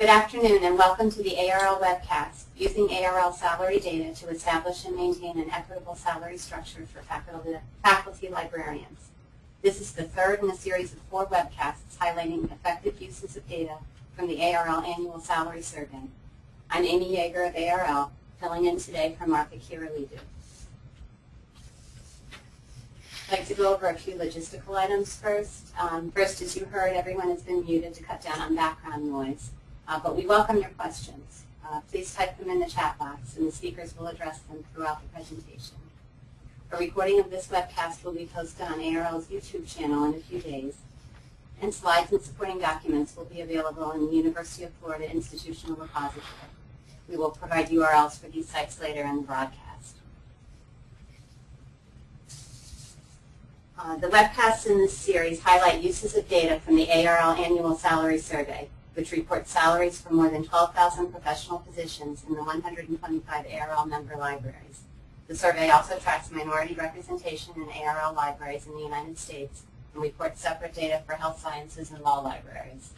Good afternoon and welcome to the ARL webcast, using ARL salary data to establish and maintain an equitable salary structure for faculty, faculty librarians. This is the third in a series of four webcasts highlighting effective uses of data from the ARL Annual Salary Survey. I'm Amy Yeager of ARL, filling in today for Martha Kyrillidou. I'd like to go over a few logistical items first. Um, first, as you heard, everyone has been muted to cut down on background noise, uh, but we welcome your questions. Uh, please type them in the chat box, and the speakers will address them throughout the presentation. A recording of this webcast will be posted on ARL's YouTube channel in a few days, and slides and supporting documents will be available in the University of Florida Institutional Repository. We will provide URLs for these sites later in the broadcast. Uh, the webcasts in this series highlight uses of data from the ARL Annual Salary Survey, which reports salaries for more than 12,000 professional positions in the 125 ARL member libraries. The survey also tracks minority representation in ARL libraries in the United States and reports separate data for health sciences and law libraries.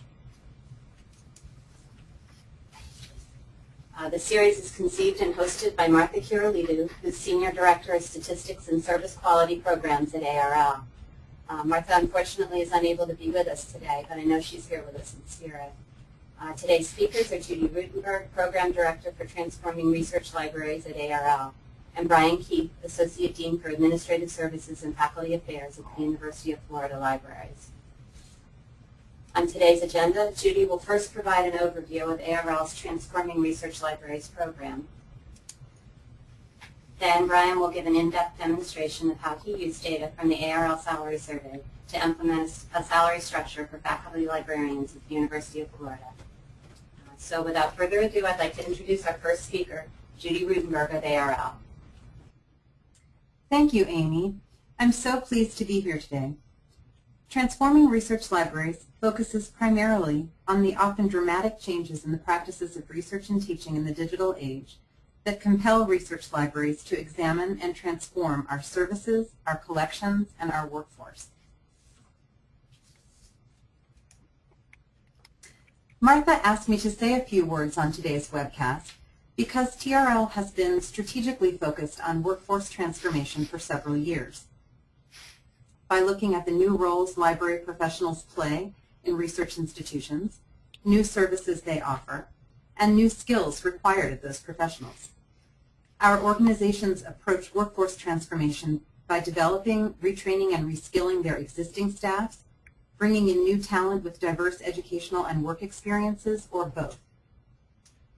Uh, the series is conceived and hosted by Martha Kyrillidou, who's Senior Director of Statistics and Service Quality Programs at ARL. Uh, Martha, unfortunately, is unable to be with us today, but I know she's here with us in spirit. Uh, today's speakers are Judy Ruttenberg, Program Director for Transforming Research Libraries at ARL, and Brian Keith, Associate Dean for Administrative Services and Faculty Affairs at the University of Florida Libraries. On today's agenda, Judy will first provide an overview of ARL's Transforming Research Libraries program. Then Brian will give an in-depth demonstration of how he used data from the ARL Salary Survey to implement a salary structure for faculty librarians at the University of Florida. Uh, so without further ado, I'd like to introduce our first speaker, Judy Ruttenberg of ARL. Thank you, Amy. I'm so pleased to be here today. Transforming Research Libraries focuses primarily on the often dramatic changes in the practices of research and teaching in the digital age that compel research libraries to examine and transform our services, our collections, and our workforce. Martha asked me to say a few words on today's webcast because TRL has been strategically focused on workforce transformation for several years by looking at the new roles library professionals play in research institutions, new services they offer, and new skills required of those professionals. Our organizations approach workforce transformation by developing, retraining, and reskilling their existing staffs, bringing in new talent with diverse educational and work experiences, or both.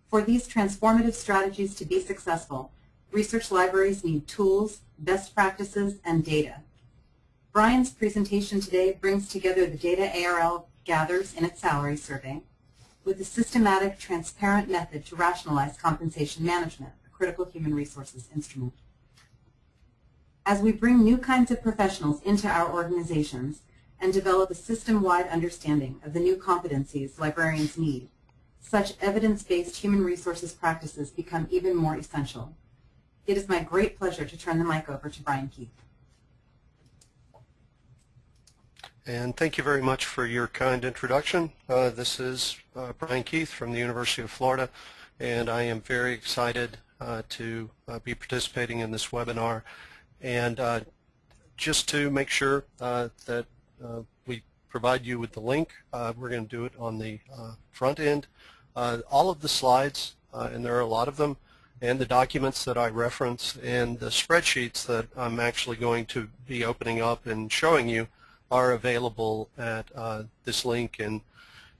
For these transformative strategies to be successful, research libraries need tools, best practices, and data Brian's presentation today brings together the data ARL gathers in its salary survey with a systematic, transparent method to rationalize compensation management, critical human resources instrument. As we bring new kinds of professionals into our organizations and develop a system-wide understanding of the new competencies librarians need, such evidence-based human resources practices become even more essential. It is my great pleasure to turn the mic over to Brian Keith. And thank you very much for your kind introduction. Uh, this is uh, Brian Keith from the University of Florida, and I am very excited to uh, be participating in this webinar. And uh, just to make sure uh, that we provide you with the link, we're going to do it on the front end. all of the slides, and there are a lot of them, and the documents that I reference, and the spreadsheets that I'm actually going to be opening up and showing you are available at uh, this link and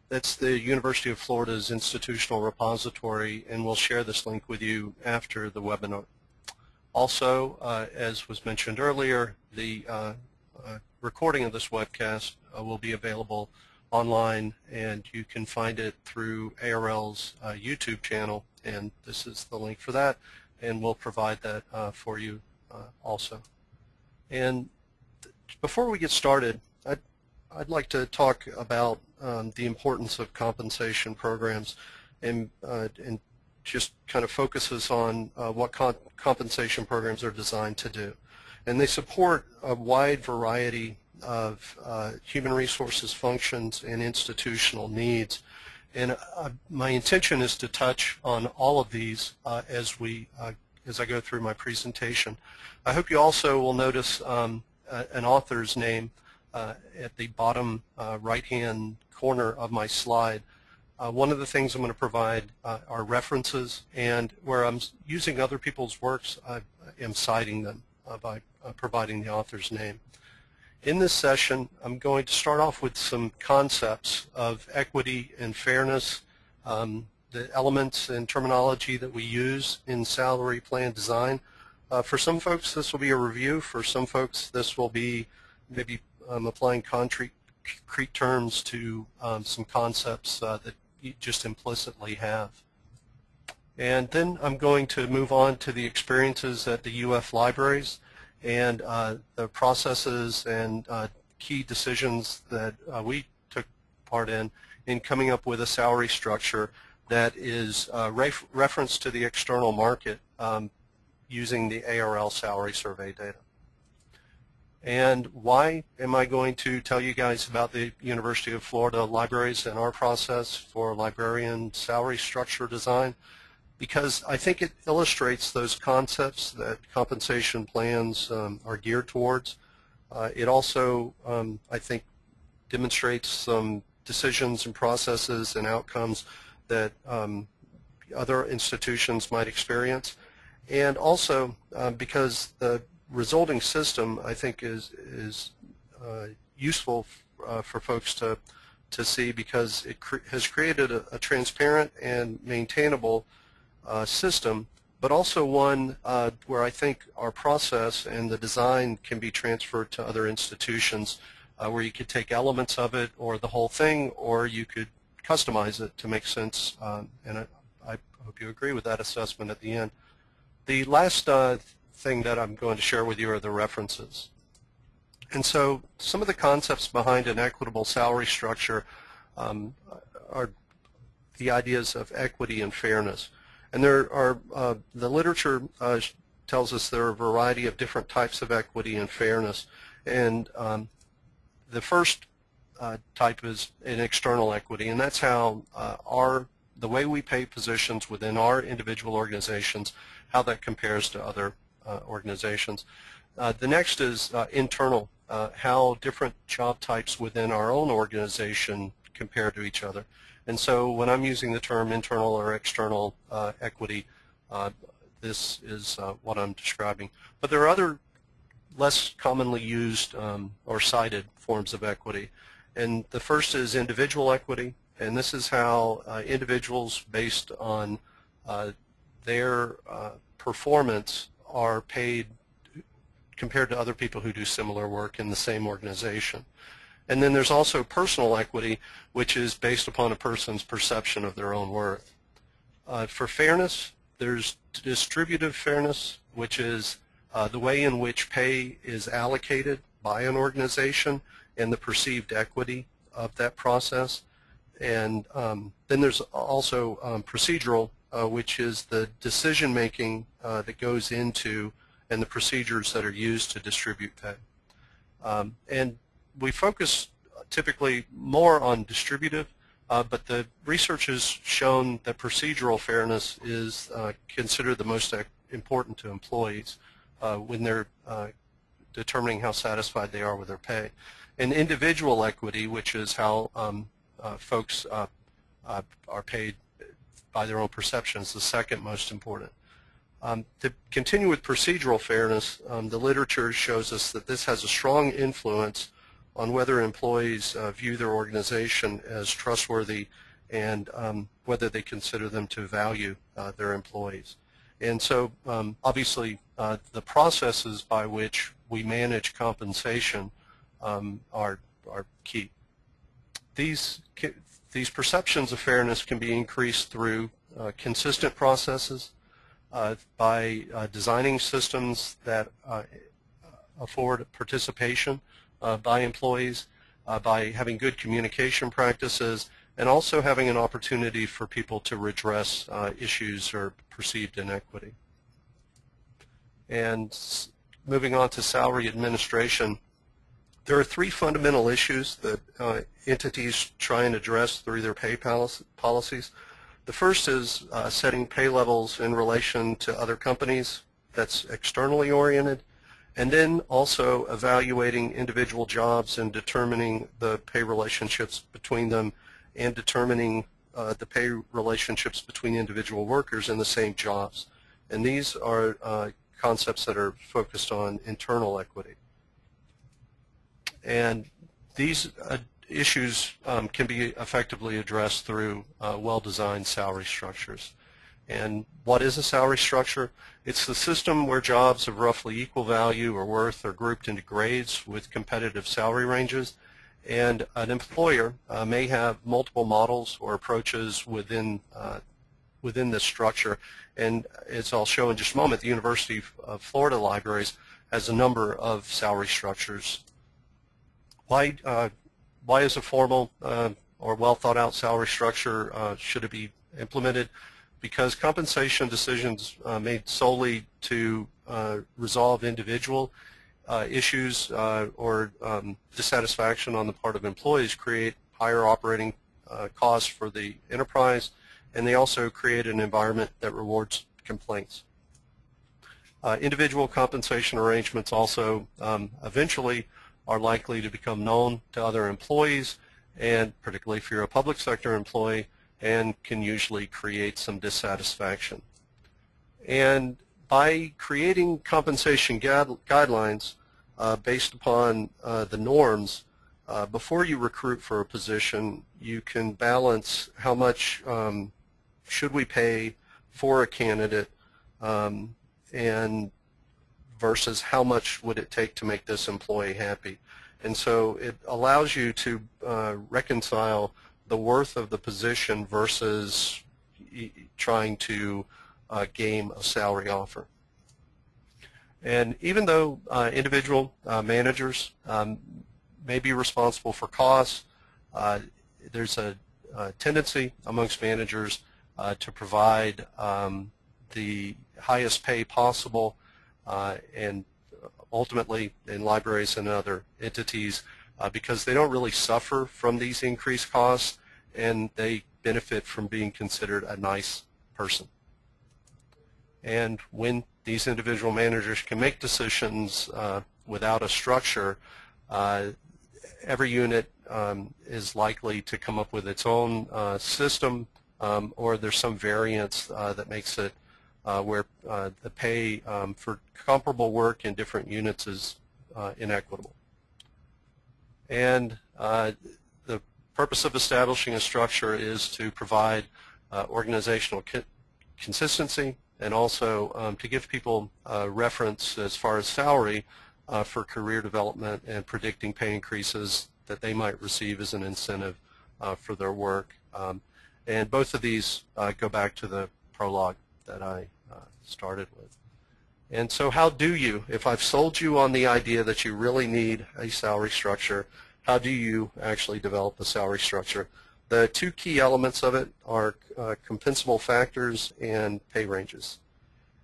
that's the University of Florida's institutional repository and we'll share this link with you after the webinar. Also, uh, as was mentioned earlier, the uh, uh recording of this webcast uh, will be available online and you can find it through ARL's uh, YouTube channel and this is the link for that and we'll provide that for you also. And before we get started, I'd, I'd like to talk about um, the importance of compensation programs and, uh, and just kind of focuses on uh, what compensation programs are designed to do. And they support a wide variety of uh, human resources functions and institutional needs. And uh, my intention is to touch on all of these uh, as we uh, as I go through my presentation. I hope you also will notice um, an author's name uh, at the bottom uh, right-hand corner of my slide. Uh, one of the things I'm going to provide uh, are references, and where I'm using other people's works, I am citing them uh, by providing the author's name. In this session, I'm going to start off with some concepts of equity and fairness, um, the elements and terminology that we use in salary plan design. For some folks, this will be a review. For some folks, this will be maybe um, applying concrete, concrete terms to um, some concepts uh, that you just implicitly have. And then I'm going to move on to the experiences at the UF libraries and uh, the processes and uh, key decisions that uh, we took part in in coming up with a salary structure that is uh, ref reference to the external market um, using the ARL salary survey data. And why am I going to tell you guys about the University of Florida libraries and our process for librarian salary structure design? Because I think it illustrates those concepts that compensation plans um, are geared towards. Uh, it also, um, I think, demonstrates some decisions and processes and outcomes that um, other institutions might experience. And also uh, because the resulting system, I think, is, is uh, useful uh, for folks to, to see because it cre has created a, a, transparent and maintainable uh, system, but also one uh, where I think our process and the design can be transferred to other institutions uh, where you could take elements of it or the whole thing, or you could customize it to make sense, and I, I, hope you agree with that assessment at the end. The last uh, thing that I'm going to share with you are the references. And so some of the concepts behind an equitable salary structure um, are the ideas of equity and fairness. And there are, uh, the literature uh, tells us there are a variety of different types of equity and fairness. And um, the first uh, type is an external equity, and that's how uh, our the way we pay positions within our individual organizations, how that compares to other organizations. Uh, the next is uh, internal, uh, how different job types within our own organization compare to each other. And so when I'm using the term internal or external equity, this is what I'm describing. But there are other less commonly used um, or cited forms of equity. And the first is individual equity, and this is how uh, individuals, based on uh, their uh, performance, are paid compared to other people who do similar work in the same organization. And then there's also personal equity, which is based upon a person's perception of their own worth. Uh, for fairness, there's distributive fairness, which is uh, the way in which pay is allocated by an organization and the perceived equity of that process. And um, then there's also um, procedural, uh, which is the decision making uh, that goes into and the procedures that are used to distribute pay. Um, and we focus typically more on distributive, uh, but the research has shown that procedural fairness is uh, considered the most important to employees uh, when they're uh, determining how satisfied they are with their pay and individual equity, which is how um, uh, folks uh, uh, are paid by their own perceptions, the second most important. Um, to continue with procedural fairness, um, the literature shows us that this has a strong influence on whether employees uh, view their organization as trustworthy and um, whether they consider them to value uh, their employees. And so um, obviously uh, the processes by which we manage compensation um, are, are key. These, these perceptions of fairness can be increased through uh, consistent processes, uh, by uh, designing systems that uh, afford participation uh, by employees, uh, by having good communication practices, and also having an opportunity for people to redress issues or perceived inequity. And moving on to salary administration, There are three fundamental issues that uh, entities try and address through their pay polic- policies. The first is uh, setting pay levels in relation to other companies that's externally oriented, and then also evaluating individual jobs and determining the pay relationships between them and determining uh, the pay relationships between individual workers in the same jobs. And these are uh, concepts that are focused on internal equity. And these uh, issues um, can be effectively addressed through uh, well-designed salary structures. And what is a salary structure? It's the system where jobs of roughly equal value or worth are grouped into grades with competitive salary ranges. And an employer uh, may have multiple models or approaches within uh, within this structure. And as I'll show in just a moment, the University of Florida Libraries has a number of salary structures. Why uh, why is a formal uh, or well thought out salary structure uh, should it be implemented? Because compensation decisions uh, made solely to uh, resolve individual uh, issues or um, dissatisfaction on the part of employees create higher operating costs for the enterprise, and they also create an environment that rewards complaints. individual compensation arrangements also um, eventually are likely to become known to other employees, and particularly if you're a public sector employee, and can usually create some dissatisfaction. And by creating compensation guidelines uh, based upon uh, the norms, uh, before you recruit for a position, you can balance how much um, should we pay for a candidate um, and versus how much would it take to make this employee happy. And so it allows you to uh, reconcile the worth of the position versus trying to uh, game a salary offer. And even though uh, individual uh, managers um, may be responsible for costs, uh, there's a, a, tendency amongst managers uh, to provide um, the highest pay possible and ultimately in libraries and other entities uh, because they don't really suffer from these increased costs and they benefit from being considered a nice person. And when these individual managers can make decisions uh, without a structure, uh, every unit um, is likely to come up with its own uh, system um, or there's some variance uh, that makes it uh, where uh, the pay um, for comparable work in different units is uh, inequitable. And the purpose of establishing a structure is to provide organizational consistency and also um, to give people reference as far as salary uh, for career development and predicting pay increases that they might receive as an incentive uh, for their work. Um, and both of these uh, go back to the prologue that I uh, started with. And so how do you, if I've sold you on the idea that you really need a salary structure, how do you actually develop a salary structure? The two key elements of it are uh, compensable factors and pay ranges.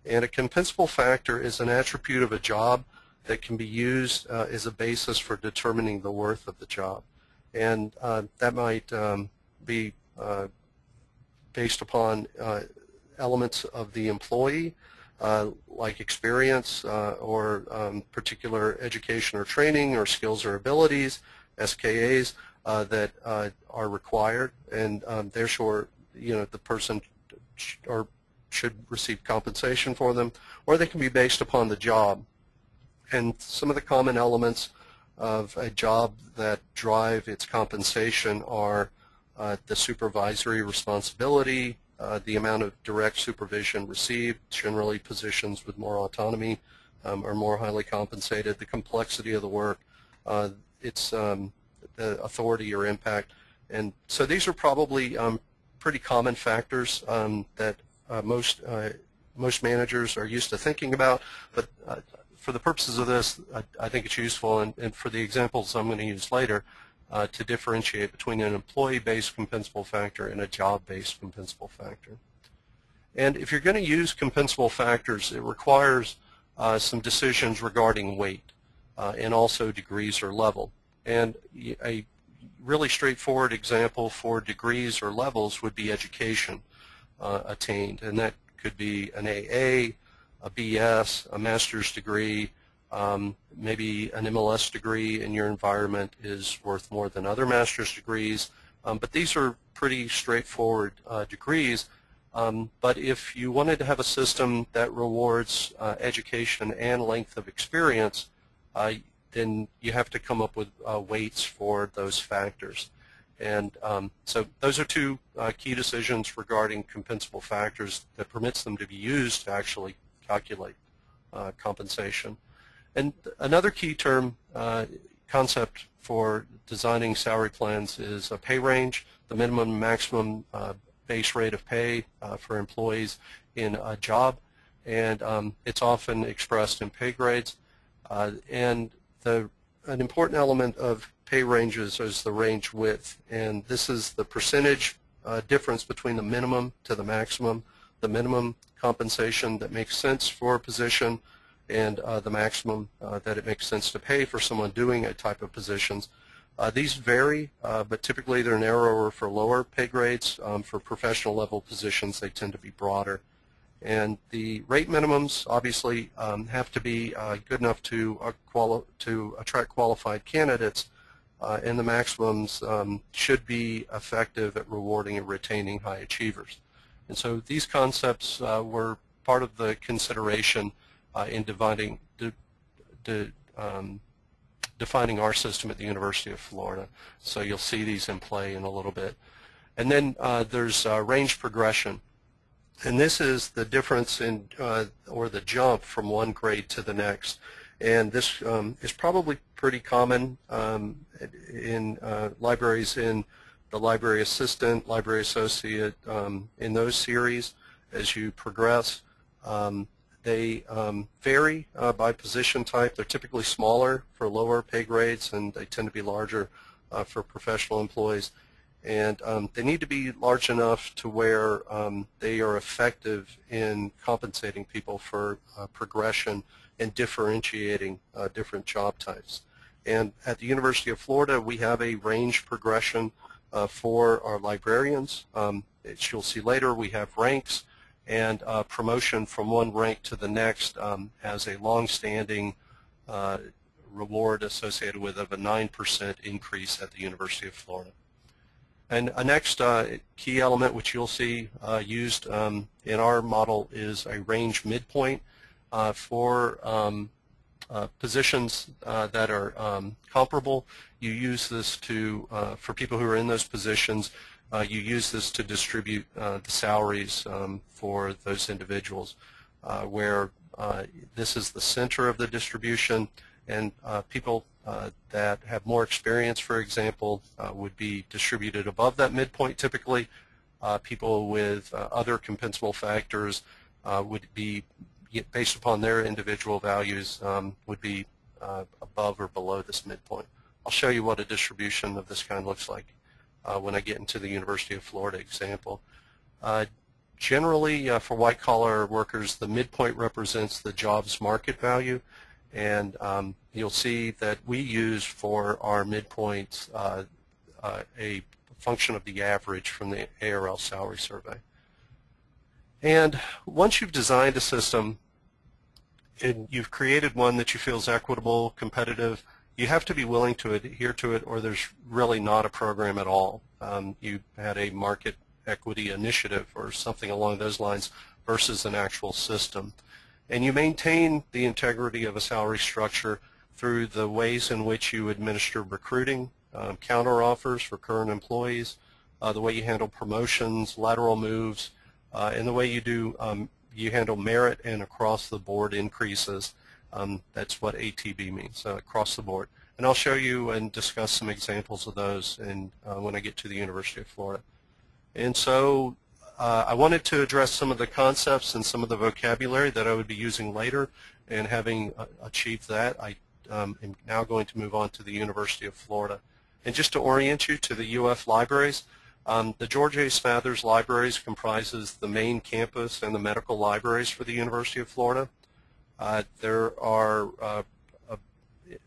And a compensable factor is an attribute of a job that can be used uh, as a basis for determining the worth of the job. And uh, that might um, be uh, based upon uh, elements of the employee, uh, like experience uh, or um, particular education or training or skills or abilities, SKAs, uh, that uh, are required, and um, therefore, you know, the person sh or should receive compensation for them, or they can be based upon the job. And some of the common elements of a job that drive its compensation are uh, the supervisory responsibility, uh, the amount of direct supervision received, generally positions with more autonomy um, are more highly compensated, the complexity of the work, uh, its um, authority or impact. And so these are probably um, pretty common factors um, that uh, most uh, most managers are used to thinking about, but uh, for the purposes of this, I, I think it's useful, and, and, for the examples I'm going to use later, uh, to differentiate between an employee-based compensable factor and a job-based compensable factor. And if you're going to use compensable factors, it requires uh, some decisions regarding weight. uh, and also degrees or level. And a really straightforward example for degrees or levels would be education uh, attained, and that could be an AA, a BS, a master's degree, um, maybe an MLS degree in your environment is worth more than other master's degrees, um, but these are pretty straightforward uh, degrees. Um, but if you wanted to have a system that rewards uh, education and length of experience, uh, then you have to come up with uh, weights for those factors. And um, so those are two uh, key decisions regarding compensable factors that permits them to be used to actually calculate uh, compensation. And another key term uh, concept for designing salary plans is a pay range, the minimum maximum uh, base rate of pay uh, for employees in a job, and um, it's often expressed in pay grades. Uh, and the an important element of pay ranges is the range width, and this is the percentage uh, difference between the minimum to the maximum, the minimum compensation that makes sense for a position, and uh, the maximum uh, that it makes sense to pay for someone doing a type of positions. Uh, these vary, uh, but typically they're narrower for lower pay grades. Um, for professional level positions, they tend to be broader. And the rate minimums obviously um, have to be uh, good enough to, uh, to attract qualified candidates, and the maximums um, should be effective at rewarding and retaining high achievers. And so these concepts were part of the consideration uh, in dividing, de, de, um, defining our system at the University of Florida. So you'll see these in play in a little bit. And then uh, there's range progression. And this is the difference in, uh, or the jump from one grade to the next. And this um, is probably pretty common um, in uh, libraries in the library assistant, library associate, um, in those series as you progress. Um, they um, vary uh, by position type. They're typically smaller for lower pay grades, and they tend to be larger uh, for professional employees and um, they need to be large enough to where um, they are effective in compensating people for uh, progression and differentiating uh, different job types. And at the University of Florida, we have a range progression uh, for our librarians. Um, as you'll see later, we have ranks and uh, promotion from one rank to the next um, has a long-standing uh, reward associated with of a 9% increase at the University of Florida. And a next uh, key element which you'll see uh, used um, in our model is a range midpoint uh, for um, uh, positions that are um, comparable. You use this to, for people who are in those positions, you use this to distribute the salaries um, for those individuals where this is the center of the distribution and people uh, that have more experience, for example, uh, would be distributed above that midpoint typically. Uh, people with uh, other compensable factors uh, would be, based upon their individual values, um, would be above or below this midpoint. I'll show you what a distribution of this kind looks like when I get into the University of Florida example. generally, for white-collar workers, the midpoint represents the jobs market value and um, you'll see that we use for our midpoints uh, uh, a function of the average from the ARL salary survey. And once you've designed a system and you've created one that you feel is equitable, competitive, you have to be willing to adhere to it or there's really not a program at all. Um, you had a market equity initiative or something along those lines versus an actual system. And you maintain the integrity of a salary structure through the ways in which you administer recruiting, um, counter offers for current employees, uh, the way you handle promotions, lateral moves, uh, and the way you do um, you handle merit and across the board increases. Um, that's what ATB means, uh, across the board. And I'll show you and discuss some examples of those in, uh, when I get to the University of Florida. And so uh, I wanted to address some of the concepts and some of the vocabulary that I would be using later, and having uh, achieved that, I um, am now going to move on to the University of Florida. And just to orient you to the UF libraries, um, the George A. Smathers Libraries comprises the main campus and the medical libraries for the University of Florida. Uh, there are uh,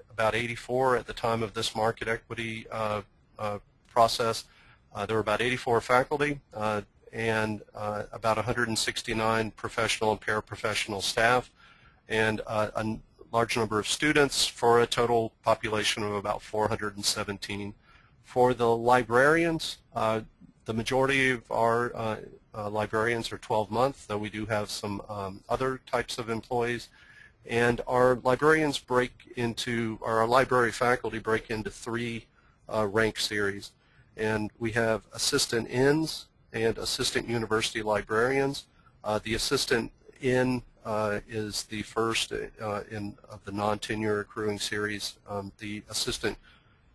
about 84 at the time of this market equity uh, process. There were about 84 faculty and about 169 professional and paraprofessional staff and a large number of students for a total population of about 417. For the librarians, uh, the majority of our uh, uh, librarians are 12 months, though we do have some um, other types of employees. And our librarians break into, or our library faculty break into three uh, rank series. And we have assistant ins and assistant university librarians. Uh, the assistant in uh, is the first uh, in of the non-tenure accruing series. Um, the assistant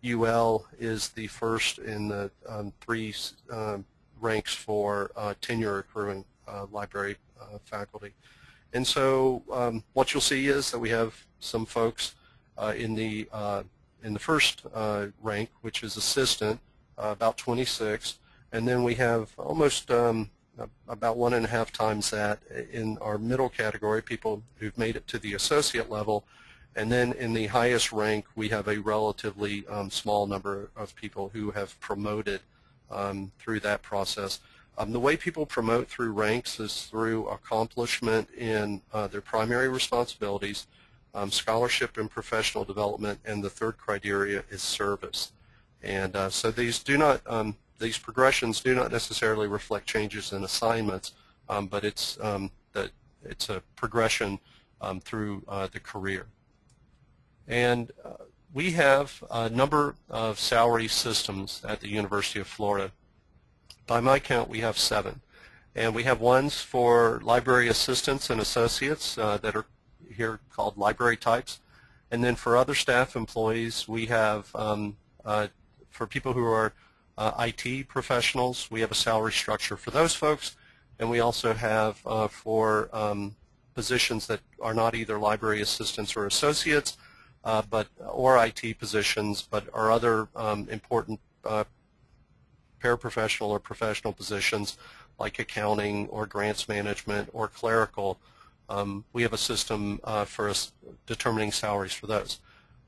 UL is the first in the um, three um, ranks for uh, tenure accruing uh, library faculty. And so um, what you'll see is that we have some folks uh, in the in the first rank, which is assistant, about 26, and then we have almost um, about one and a half times that in our middle category, people who've made it to the associate level. And then in the highest rank, we have a relatively um, small number of people who have promoted um, through that process. Um, the way people promote through ranks is through accomplishment in uh, their primary responsibilities, um, scholarship and professional development, and the third criteria is service. And uh, so these do not um, these progressions do not necessarily reflect changes in assignments, um, but it's um, that it's a progression um, through uh, the career. And uh, we have a number of salary systems at the University of Florida. By my count, we have seven. And we have ones for library assistants and associates uh, that are here called library types. And then for other staff employees, we have, um, uh, for people who are uh, IT professionals. We have a salary structure for those folks, and we also have uh, for um, positions that are not either library assistants or associates, uh, but or IT positions, but are other um, important uh, paraprofessional or professional positions like accounting or grants management or clerical. Um, we have a system uh, for determining salaries for those.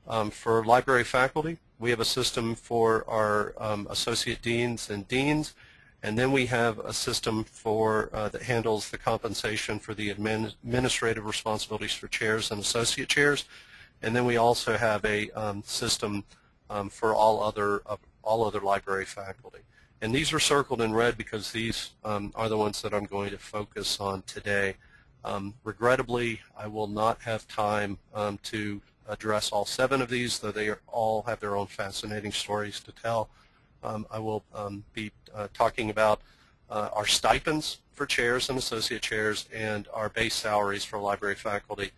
Um, for library faculty, we have a system for our um, associate deans and deans, and then we have a system for uh, that handles the compensation for the admin administrative responsibilities for chairs and associate chairs, and then we also have a um, system um, for all other uh, all other library faculty. And these are circled in red because these um, are the ones that I'm going to focus on today. Um, regrettably, I will not have time um, to address all seven of these, though they all have their own fascinating stories to tell. Um, I will um, be uh, talking about uh, our stipends for chairs and associate chairs and our base salaries for library faculty.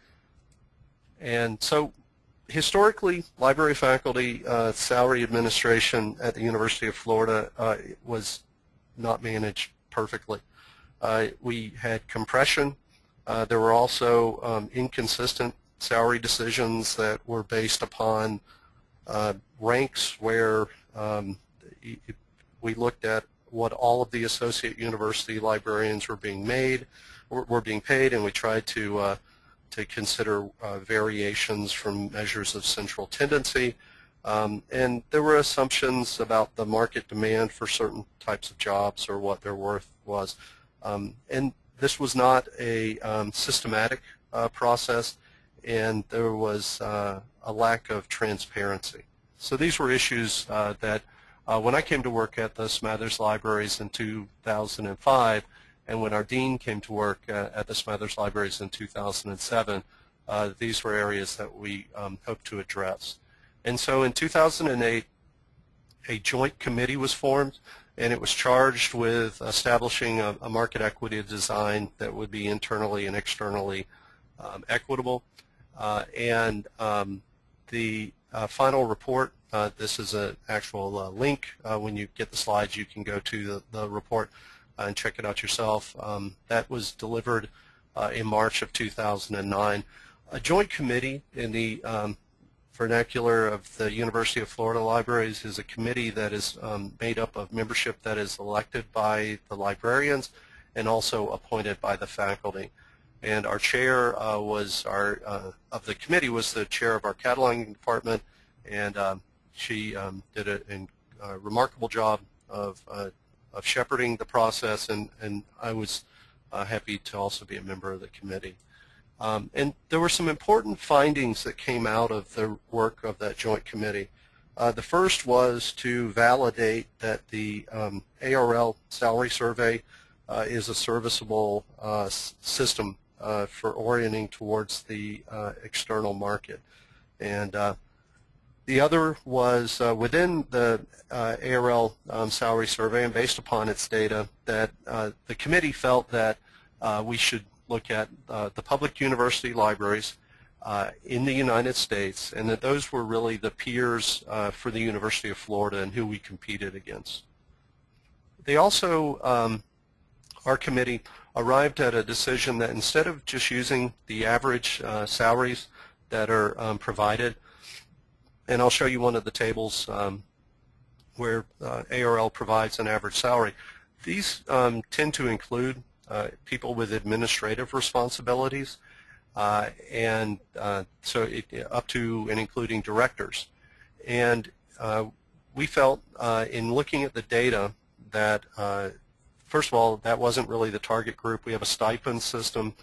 And so historically, library faculty uh, salary administration at the University of Florida uh, was not managed perfectly. Uh, we had compression. Uh, there were also um, inconsistent salary decisions that were based upon uh, ranks where um, we looked at what all of the associate university librarians were being made, were being paid, and we tried to uh, to consider uh, variations from measures of central tendency. Um, and there were assumptions about the market demand for certain types of jobs or what their worth was. Um, and this was not a um, systematic uh, process and there was uh, a lack of transparency. So these were issues uh, that uh, when I came to work at the Smathers Libraries in 2005 and when our dean came to work uh, at the Smathers Libraries in 2007, uh, these were areas that we um, hoped to address. And so in 2008, a joint committee was formed and it was charged with establishing a, a market equity design that would be internally and externally um, equitable. Uh, and um, the uh, final report, uh, this is an actual link. when you get the slides, you can go to the, the report and check it out yourself. Um, that was delivered in March of 2009. A joint committee in the um, vernacular of the University of Florida Libraries is a committee that is um, made up of membership that is elected by the librarians and also appointed by the faculty. and our chair uh, was our uh, of the committee was the chair of our cataloging department, and um, she um, did a, a, remarkable job of uh, of shepherding the process, and and I was uh, happy to also be a member of the committee. Um, and there were some important findings that came out of the work of that joint committee. Uh, the first was to validate that the um, ARL salary survey uh, is a serviceable uh, system uh, for orienting towards the uh, external market. And the other was within the ARL um, salary survey and based upon its data that the committee felt that we should look at the public university libraries uh, in the United States, and that those were really the peers uh, for the University of Florida and who we competed against. They also, um, our committee, arrived at a decision that instead of just using the average uh, salaries that are um, provided, and I'll show you one of the tables um, where uh, ARL provides an average salary, these um, tend to include uh, people with administrative responsibilities uh, and uh, so it, up to and including directors. And uh, we felt in looking at the data that first of all, that wasn't really the target group. We have a stipend system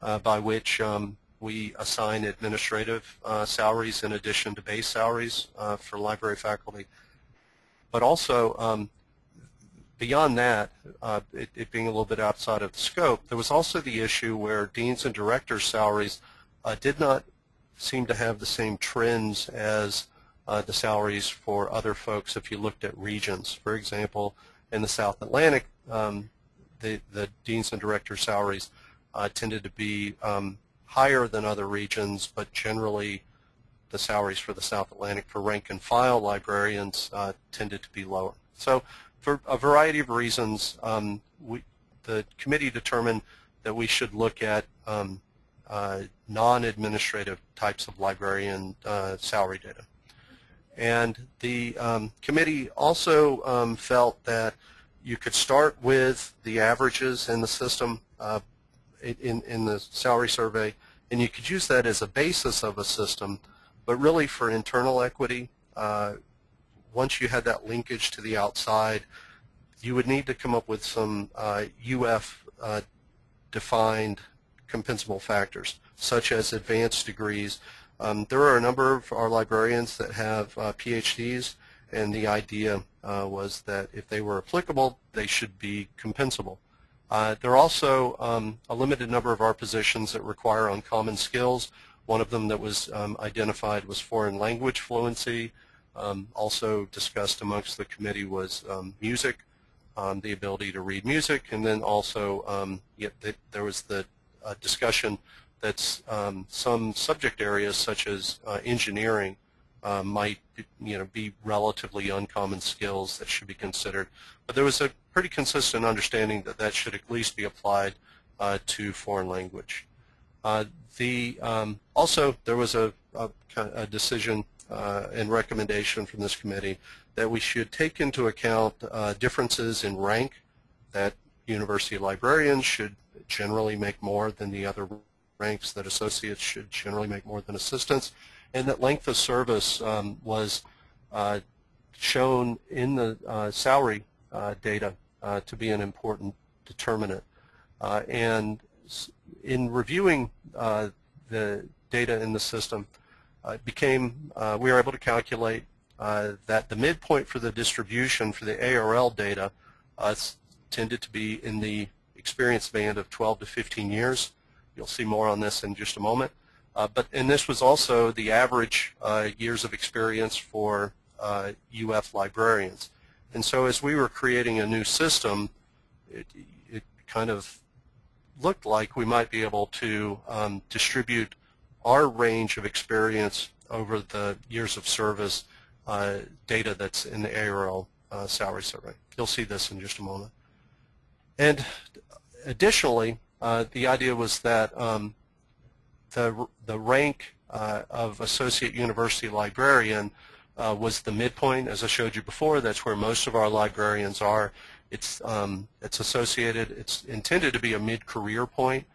uh, by which um, we assign administrative uh, salaries in addition to base salaries uh, for library faculty. But also, um, beyond that, uh, it, it, being a little bit outside of the scope, there was also the issue where deans and directors' salaries uh, did not seem to have the same trends as uh, the salaries for other folks if you looked at regions. For example, in the South Atlantic, um, the, the deans and directors' salaries uh, tended to be um, higher than other regions, but generally the salaries for the South Atlantic for rank and file librarians uh, tended to be lower. So for a variety of reasons, um, we, the committee determined that we should look at um, uh, non-administrative types of librarian uh, salary data. And the um, committee also um, felt that you could start with the averages in the system uh, in, in the salary survey, and you could use that as a basis of a system, but really for internal equity, uh, once you had that linkage to the outside, you would need to come up with some uh, UF uh, defined compensable factors, such as advanced degrees. Um, there are a number of our librarians that have uh, PhDs, and the idea uh, was that if they were applicable, they should be compensable. Uh, there are also um, a limited number of our positions that require uncommon skills. One of them that was um, identified was foreign language fluency, um, also discussed amongst the committee was um, music, um, the ability to read music, and then also um, there was the uh, discussion that some subject areas such as uh, engineering uh, might you know, be relatively uncommon skills that should be considered. But there was a pretty consistent understanding that that should at least be applied uh, to foreign language. Uh, the, um, also, there was a, a, a decision uh, and recommendation from this committee that we should take into account uh, differences in rank that university librarians should generally make more than the other ranks, that associates should generally make more than assistants, and that length of service um, was uh, shown in the uh, salary uh, data uh, to be an important determinant. and in reviewing the data in the system, uh, became, uh, we were able to calculate uh, that the midpoint for the distribution for the ARL data tended to be in the experience band of 12 to 15 years. You'll see more on this in just a moment. Uh, but and this was also the average uh, years of experience for uh, UF librarians. And so as we were creating a new system, it, it kind of looked like we might be able to um, distribute our range of experience over the years of service uh, data that's in the ARL uh, salary survey. You'll see this in just a moment. And additionally, uh, the idea was that um, the, the rank uh, of associate university librarian uh, was the midpoint, as I showed you before. That's where most of our librarians are. It's, um, it's associated, it's intended to be a mid-career point,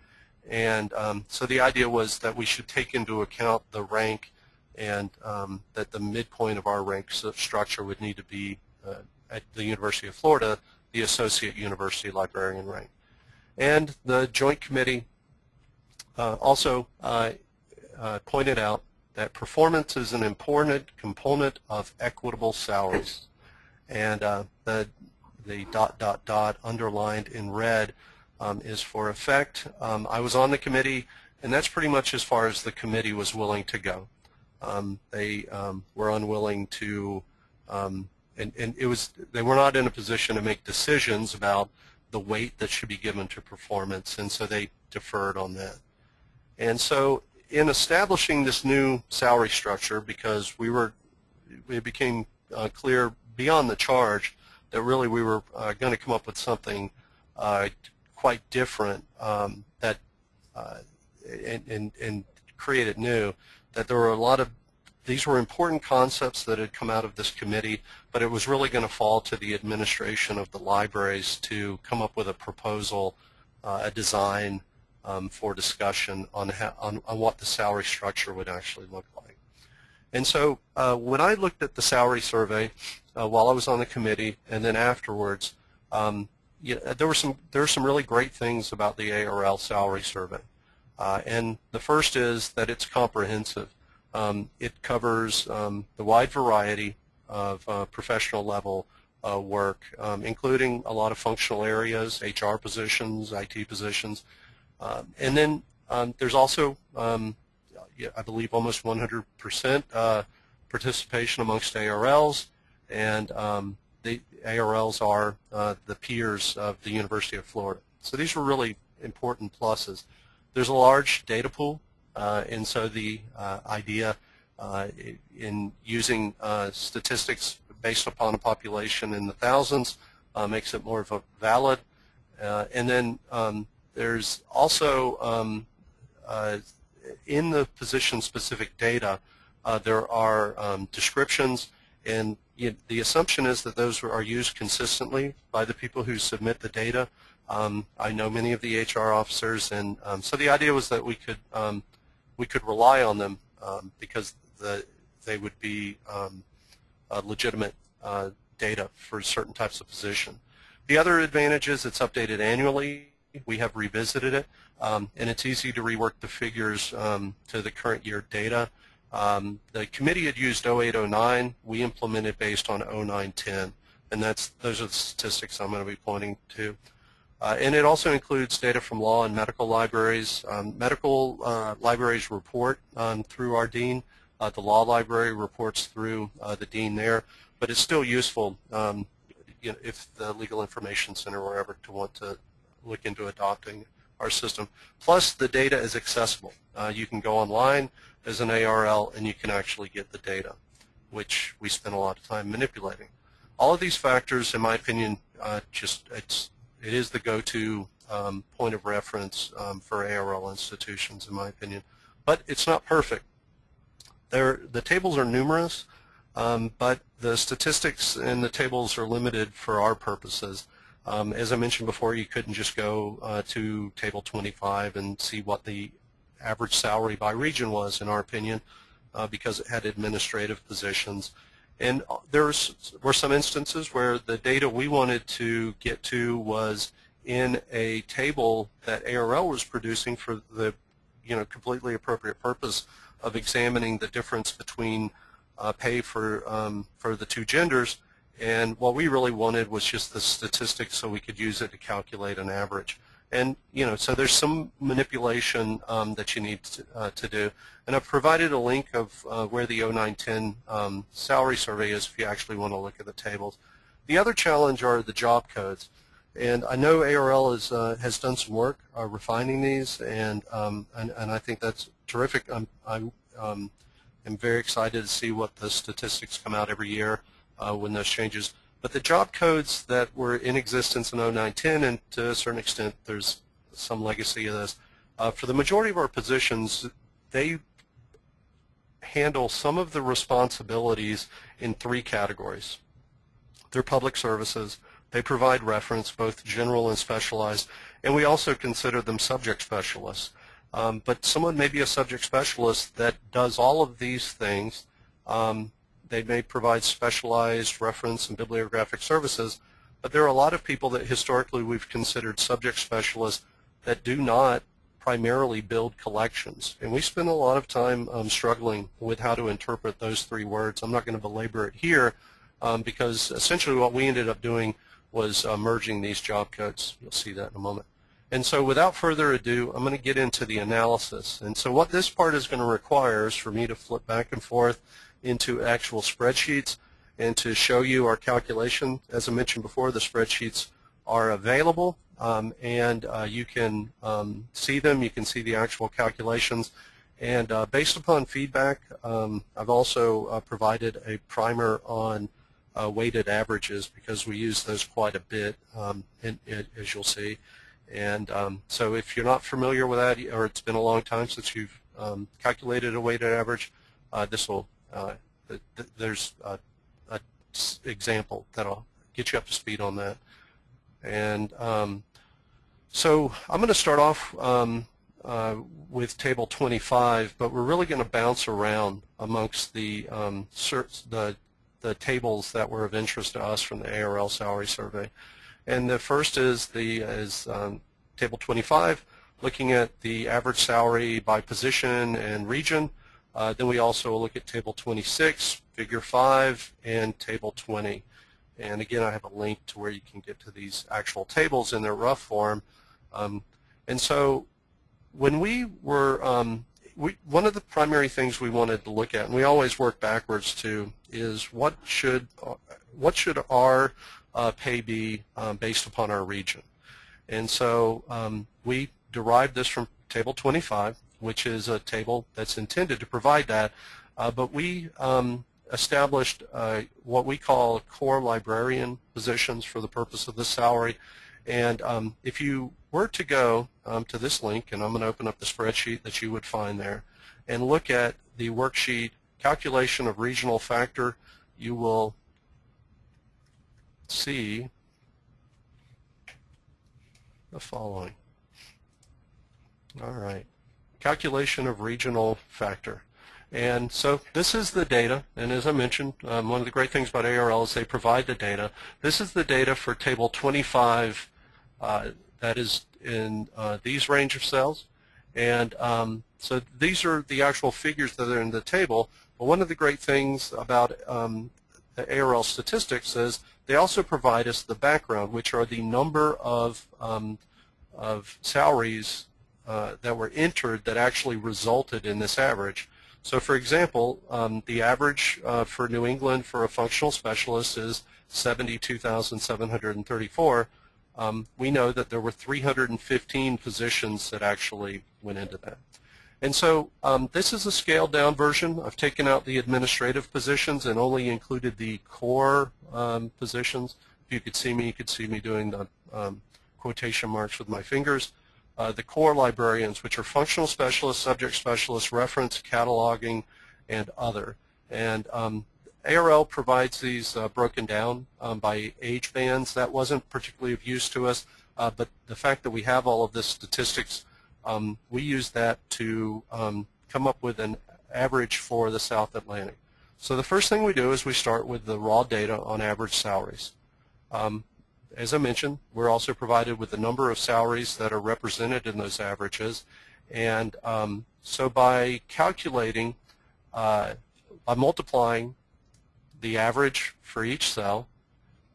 And um, so the idea was that we should take into account the rank and um, that the midpoint of our rank structure would need to be uh, at the University of Florida, the Associate University Librarian rank. And the Joint Committee uh, also uh, uh, pointed out that performance is an important component of equitable salaries. And uh, the, the dot, dot, dot underlined in red um, is for effect. Um, I was on the committee, and that's pretty much as far as the committee was willing to go. Um, they um, were unwilling to, um, and, and it was, they were not in a position to make decisions about the weight that should be given to performance, and so they deferred on that. And so in establishing this new salary structure, because we were, it became uh, clear beyond the charge that really we were uh, going to come up with something uh, quite different um, that uh, and, and, and create it new, that there were a lot of, these were important concepts that had come out of this committee, but it was really going to fall to the administration of the libraries to come up with a proposal, uh, a design um, for discussion on, how, on, on what the salary structure would actually look like. And so uh, when I looked at the salary survey uh, while I was on the committee and then afterwards, um, yeah, there were some there are some really great things about the ARL salary survey. Uh, and the first is that it's comprehensive. Um, it covers um, the wide variety of uh, professional level uh, work, um, including a lot of functional areas, HR positions, IT positions. Um, and then um, there's also, um, I believe, almost 100% uh, participation amongst ARLs, and um, the ARLs are uh, the peers of the University of Florida. So these were really important pluses. There's a large data pool, uh, and so the uh, idea uh, in using uh, statistics based upon a population in the thousands makes it more of a valid. And then um, there's also um, uh, in the position-specific data, uh, there are um, descriptions, and you the assumption is that those are used consistently by the people who submit the data. Um, I know many of the HR officers, and um, so the idea was that we could um, we could rely on them um, because the, they would be uh, legitimate uh, data for certain types of position. The other advantage is it's updated annually. We have revisited it, um, and it's easy to rework the figures um, to the current year data. Um, the committee had used 0809. We implemented based on 0910, and that's those are the statistics I'm going to be pointing to. Uh, and it also includes data from law and medical libraries. Um, medical uh, libraries report um, through our dean. Uh, the law library reports through uh, the dean there, but it's still useful you know, if the Legal Information Center were ever to want to look into adopting our system. Plus, the data is accessible. Uh, you can go online as an ARL and you can actually get the data, which we spend a lot of time manipulating. All of these factors, in my opinion, uh, just it's it is the go-to um, point of reference um, for ARL institutions, in my opinion. But it's not perfect. There, the tables are numerous, um, but the statistics in the tables are limited for our purposes. Um, as I mentioned before, you couldn't just go uh, to table 25 and see what the average salary by region was, in our opinion, uh, because it had administrative positions. And uh, there were some instances where the data we wanted to get to was in a table that ARL was producing for the you know, completely appropriate purpose of examining the difference between uh, pay for, um, for the two genders. And what we really wanted was just the statistics so we could use it to calculate an average. And, you know, so there's some manipulation um, that you need to, uh, to, do. And I've provided a link of uh, where the 0910 um, salary survey is if you actually want to look at the tables. The other challenge are the job codes. And I know ARL is, uh, has done some work uh, refining these, and, um, and, and I think that's terrific. I'm, I'm, um, I'm very excited to see what the statistics come out every year when those changes. But the job codes that were in existence in 0910, and to a certain extent there's some legacy of this, uh, for the majority of our positions, they handle some of the responsibilities in three categories. They're public services, they provide reference, both general and specialized, and we also consider them subject specialists. Um, but someone may be a subject specialist that does all of these things. Um, they may provide specialized reference and bibliographic services, but there are a lot of people that historically we've considered subject specialists that do not primarily build collections. And we spend a lot of time um, struggling with how to interpret those three words. I'm not going to belabor it here um, because essentially what we ended up doing was uh, merging these job codes. You'll see that in a moment. And so without further ado, I'm going to get into the analysis. And so what this part is going to require is for me to flip back and forth into actual spreadsheets and to show you our calculation. As I mentioned before, the spreadsheets are available um, and uh, you can um, see them. You can see the actual calculations. And uh, based upon feedback, um, I've also uh, provided a primer on uh, weighted averages because we use those quite a bit, um, in, in, as you'll see. And um, so if you're not familiar with that or it's been a long time since you've um, calculated a weighted average, uh, this will, uh, th th there's a, a example that'll get you up to speed on that. And um, so I'm going to start off um, uh, with table 25, but we're really going to bounce around amongst the, um, the, the tables that were of interest to us from the ARL salary survey. And the first is the is um, table 25, looking at the average salary by position and region. Uh, then we also look at table 26, figure 5, and table 20. And again, I have a link to where you can get to these actual tables in their rough form. Um, and so when we were, um, we, one of the primary things we wanted to look at, and we always work backwards to, is what should, what should our uh, pay be um, based upon our region. And so um, we derived this from table 25, which is a table that's intended to provide that, uh, but we um, established uh, what we call core librarian positions for the purpose of the salary. And um, if you were to go um, to this link, and I'm going to open up the spreadsheet that you would find there, and look at the worksheet calculation of regional factor, you will see the following. All right. Calculation of regional factor. And so this is the data, and as I mentioned, um, one of the great things about ARL is they provide the data. This is the data for table 25 uh, that is in uh, these range of cells. And um, so these are the actual figures that are in the table. But one of the great things about um, the ARL statistics is they also provide us the background, which are the number of, um, of salaries uh, that were entered that actually resulted in this average. So for example, um, the average uh, for New England for a functional specialist is 72,734. Um, we know that there were 315 positions that actually went into that. And so um, this is a scaled down version. I've taken out the administrative positions and only included the core um, positions. If you could see me, you could see me doing the um, quotation marks with my fingers. Uh, the core librarians, which are functional specialists, subject specialists, reference, cataloging, and other. And um, ARL provides these uh, broken down um, by age bands. That wasn't particularly of use to us, uh, but the fact that we have all of this statistics um, we use that to um, come up with an average for the South Atlantic. So the first thing we do is we start with the raw data on average salaries. As I mentioned, we're also provided with the number of salaries that are represented in those averages. And um, so by calculating, uh, by multiplying the average for each cell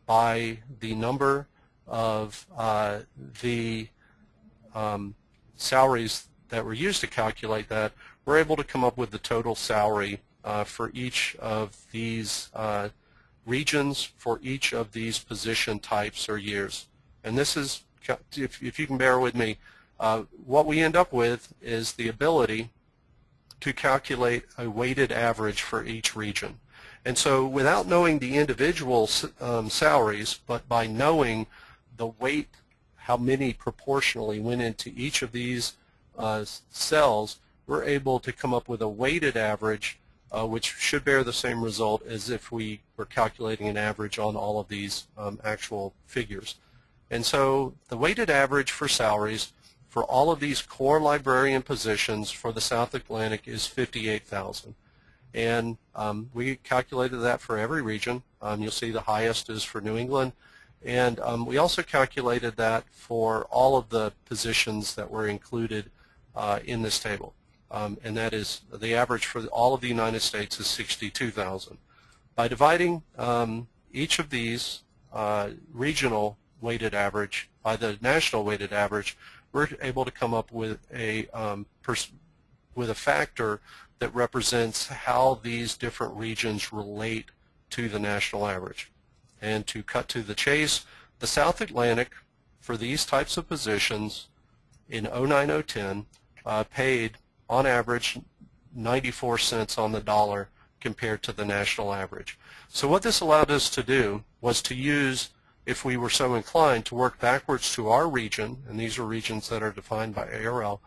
by the number of uh, the um, salaries that were used to calculate that, we're able to come up with the total salary uh, for each of these uh, regions for each of these position types or years. And this is, if, if you can bear with me, uh, what we end up with is the ability to calculate a weighted average for each region. And so without knowing the individual um, salaries, but by knowing the weight how many proportionally went into each of these uh, cells, we're able to come up with a weighted average uh, which should bear the same result as if we were calculating an average on all of these um, actual figures. And so the weighted average for salaries for all of these core librarian positions for the South Atlantic is 58,000. And um, we calculated that for every region. Um, you'll see the highest is for New England. And um, we also calculated that for all of the positions that were included uh, in this table. Um, and that is the average for all of the United States is 62,000. By dividing um, each of these uh, regional weighted average by the national weighted average, we're able to come up with a um, with a factor that represents how these different regions relate to the national average. And to cut to the chase, the South Atlantic for these types of positions in 09-010 uh, paid on average 94 cents on the dollar compared to the national average. So what this allowed us to do was to use, if we were so inclined, to work backwards to our region, and these are regions that are defined by ARL,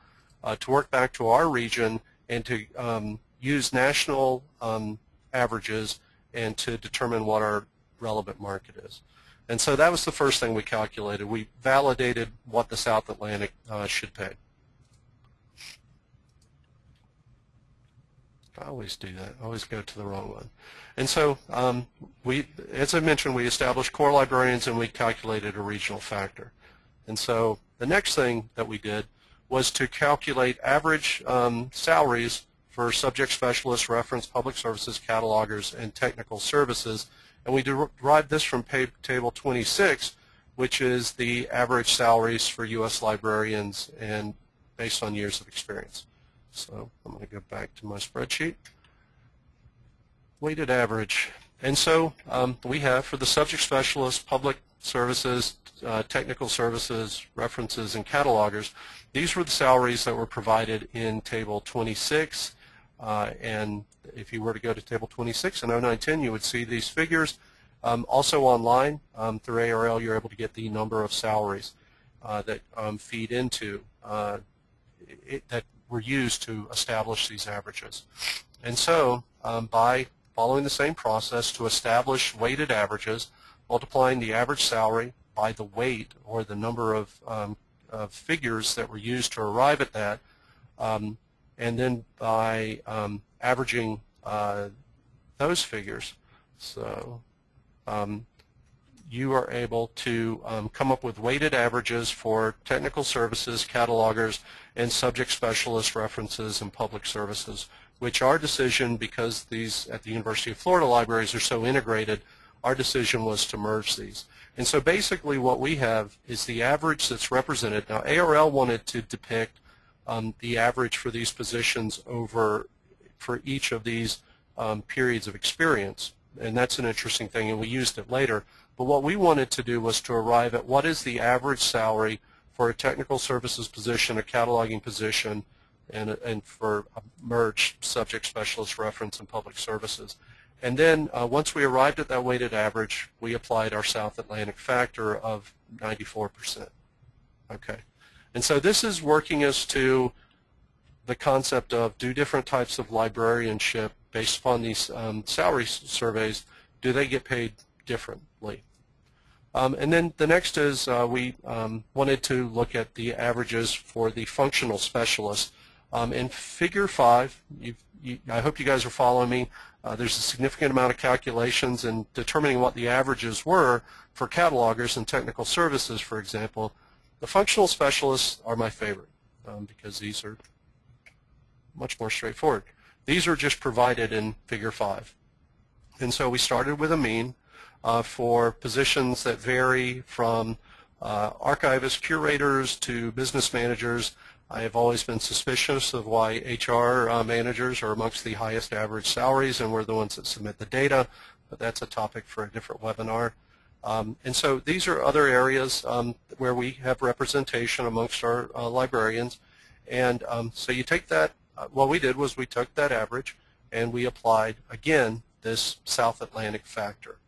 uh, to work back to our region and to um, use national um, averages and to determine what our relevant market is. And so that was the first thing we calculated. We validated what the South Atlantic uh, should pay. I always do that. I always go to the wrong one. And so um, we, as I mentioned, we established core librarians and we calculated a regional factor. And so the next thing that we did was to calculate average um, salaries for subject specialists, reference, public services, catalogers, and technical services. And we derived this from table 26, which is the average salaries for U.S. librarians and based on years of experience. So I'm going to go back to my spreadsheet. Weighted average. And so um, we have for the subject specialist, public services, uh, technical services, references, and catalogers, these were the salaries that were provided in Table 26. Uh, and if you were to go to Table 26 in 0910, you would see these figures. Um, also online, um, through ARL, you're able to get the number of salaries uh, that um, feed into uh, it, that were used to establish these averages. And so um, by following the same process to establish weighted averages, multiplying the average salary by the weight or the number of, um, of figures that were used to arrive at that, um, and then by um, averaging uh, those figures. So um, you are able to um, come up with weighted averages for technical services, catalogers, and subject specialist references and public services, which our decision, because these at the University of Florida libraries are so integrated, our decision was to merge these. And so basically what we have is the average that's represented. Now ARL wanted to depict um, the average for these positions over for each of these um, periods of experience. And that's an interesting thing, and we used it later. But what we wanted to do was to arrive at what is the average salary for a technical services position, a cataloging position, and, and for a merged subject specialist reference and public services. And then uh, once we arrived at that weighted average, we applied our South Atlantic factor of 94%. Okay. And so this is working us to the concept of do different types of librarianship based upon these um, salary surveys, do they get paid differently? Um, and then the next is uh, we um, wanted to look at the averages for the functional specialist. Um, in Figure 5, you, I hope you guys are following me. Uh, there's a significant amount of calculations in determining what the averages were for catalogers and technical services, for example. The functional specialists are my favorite um, because these are much more straightforward. These are just provided in Figure 5. And so we started with a mean uh, for positions that vary from uh, archivists, curators to business managers. I have always been suspicious of why HR uh, managers are amongst the highest average salaries and we're the ones that submit the data, but that's a topic for a different webinar. Um, and so these are other areas um, where we have representation amongst our uh, librarians. And um, so you take that, uh, what we did was we took that average and we applied, again, this South Atlantic factor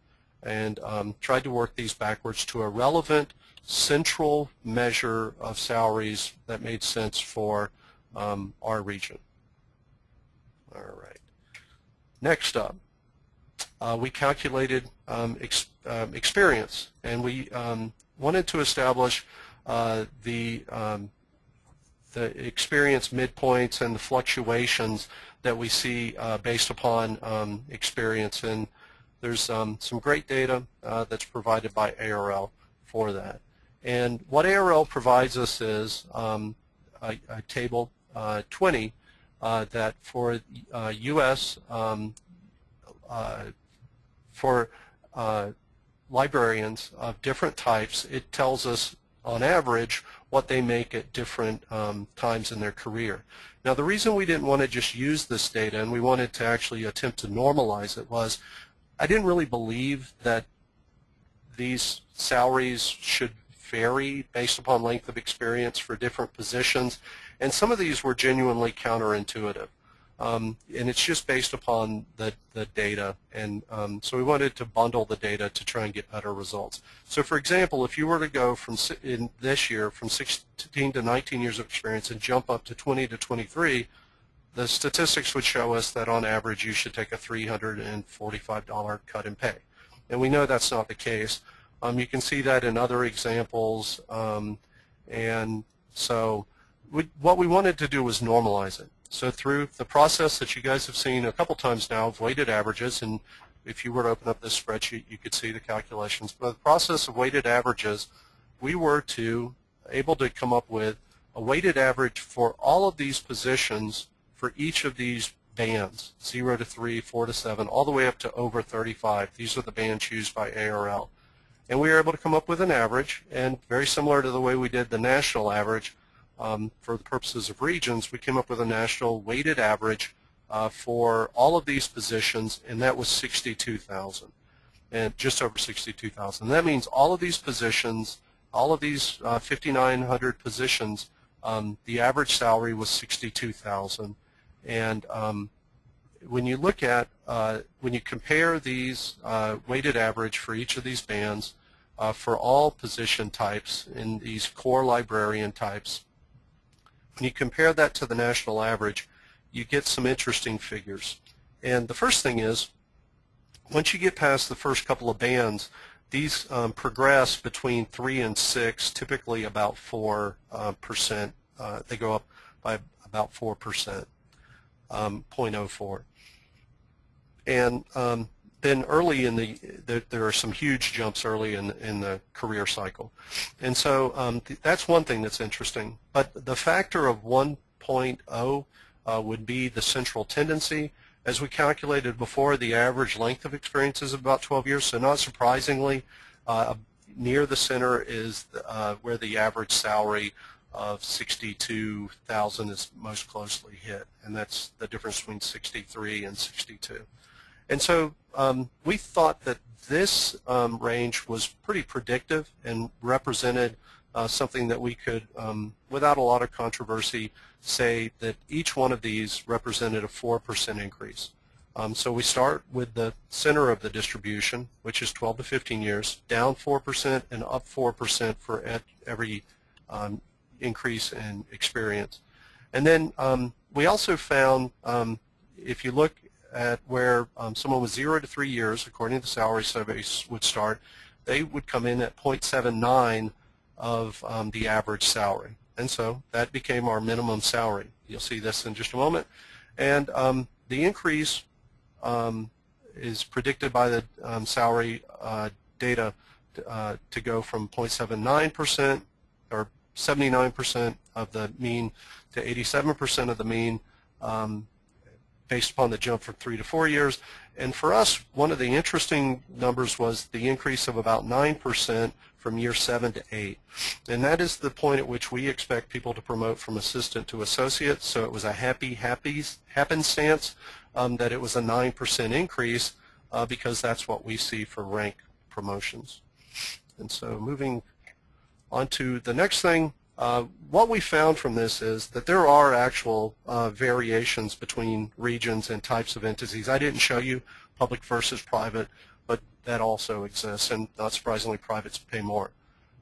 and um, tried to work these backwards to a relevant central measure of salaries that made sense for um, our region. All right. Next up, uh, we calculated um, ex, um, experience, and we um, wanted to establish uh, the um, the experience midpoints and the fluctuations that we see uh, based upon experience. And there's um, some great data uh, that's provided by ARL for that. And what ARL provides us is um, a, a, table uh, 20 uh, that for U.S. Um, uh, for uh, librarians of different types, it tells us on average what they make at different um, times in their career. Now the reason we didn't want to just use this data and we wanted to actually attempt to normalize it was I didn't really believe that these salaries should vary based upon length of experience for different positions and some of these were genuinely counterintuitive. Um, and it's just based upon the, the data. And um, so we wanted to bundle the data to try and get better results. So for example, if you were to go from in this year from 16 to 19 years of experience and jump up to 20 to 23, the statistics would show us that on average you should take a $345 cut in pay. And we know that's not the case. Um, you can see that in other examples. Um, and so we, what we wanted to do was normalize it. So through the process that you guys have seen a couple times now of weighted averages, and if you were to open up this spreadsheet, you could see the calculations. But the process of weighted averages, we were to able to come up with a weighted average for all of these positions for each of these bands, 0 to 3, 4 to 7, all the way up to over 35. These are the bands used by ARL. And we were able to come up with an average, and very similar to the way we did the national average, um, for the purposes of regions, we came up with a national weighted average uh, for all of these positions, and that was 62,000, and just over 62,000. That means all of these positions, all of these uh, 5,900 positions, um, the average salary was 62,000. And um, when you look at, uh, when you compare these uh, weighted average for each of these bands uh, for all position types in these core librarian types, when you compare that to the national average, you get some interesting figures. And the first thing is, once you get past the first couple of bands, these um, progress between 3 and 6, typically about 4. Uh, percent. Uh, they go up by about 4%, um, 0.04. And um, then early in the, there, there, are some huge jumps early in, in the career cycle. And so um, th that's one thing that's interesting. But the factor of 1.0 uh, would be the central tendency. As we calculated before, the average length of experience is about 12 years, so not surprisingly, uh, near the center is uh, where the average salary of 62,000 is most closely hit, and that's the difference between 63 and 62. And so um, we thought that this um, range was pretty predictive and represented uh, something that we could, um, without a lot of controversy, say that each one of these represented a 4% increase. Um, so we start with the center of the distribution, which is 12 to 15 years, down 4% and up 4% for every um, increase in experience. And then um, we also found, if you look at where um, someone with zero to three years, according to the salary surveys, would start, they would come in at 0.79 of um, the average salary. And so that became our minimum salary. You'll see this in just a moment. And um, the increase um, is predicted by the um, salary uh, data uh, to go from 0.79% or 79% of the mean to 87% of the mean um, based upon the jump from three to four years. And for us, one of the interesting numbers was the increase of about 9% from year seven to eight. And that is the point at which we expect people to promote from assistant to associate. So it was a happy, happy happenstance um, that it was a 9% increase uh, because that's what we see for rank promotions. And so moving on to the next thing, uh, what we found from this is that there are actual uh, variations between regions and types of entities. I didn't show you public versus private, but that also exists, and not surprisingly, privates pay more.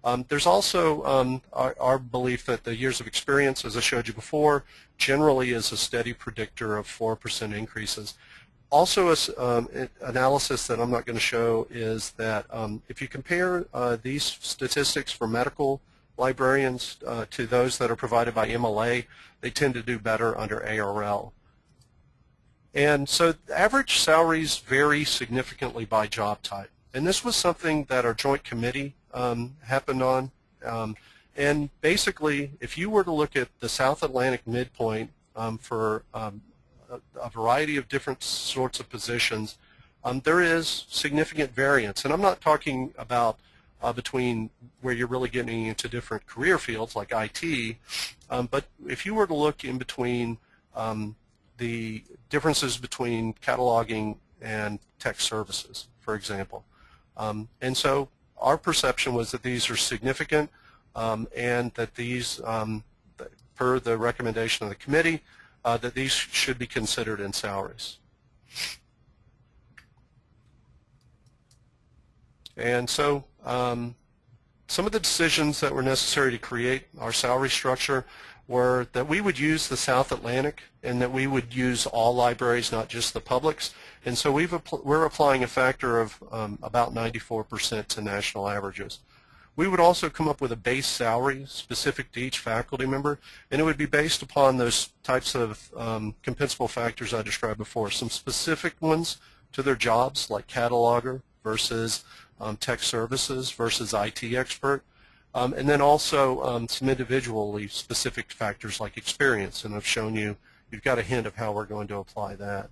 Um, there's also um, our, our, belief that the years of experience, as I showed you before, generally is a steady predictor of 4% increases. Also, a s- um, analysis that I'm not going to show is that um, if you compare uh, these statistics for medical librarians uh, to those that are provided by MLA, they tend to do better under ARL. And so average salaries vary significantly by job type. And this was something that our joint committee um, happened on. Um, and basically, if you were to look at the South Atlantic midpoint um, for um, a, variety of different sorts of positions, um, there is significant variance. And I'm not talking about uh, between where you're really getting into different career fields like IT, um, but if you were to look in between um, the differences between cataloging and tech services, for example. Um, and so our perception was that these are significant um, and that these, um, per the recommendation of the committee, uh, that these should be considered in salaries. And so um, some of the decisions that were necessary to create our salary structure were that we would use the South Atlantic and that we would use all libraries, not just the publics. And so we've appl- we're applying a factor of um, about 94% to national averages. We would also come up with a base salary specific to each faculty member, and it would be based upon those types of um, compensable factors I described before. Some specific ones to their jobs, like cataloger versus um, tech services versus IT expert, um, and then also um, some individually specific factors like experience, and I've shown you, you've got a hint of how we're going to apply that.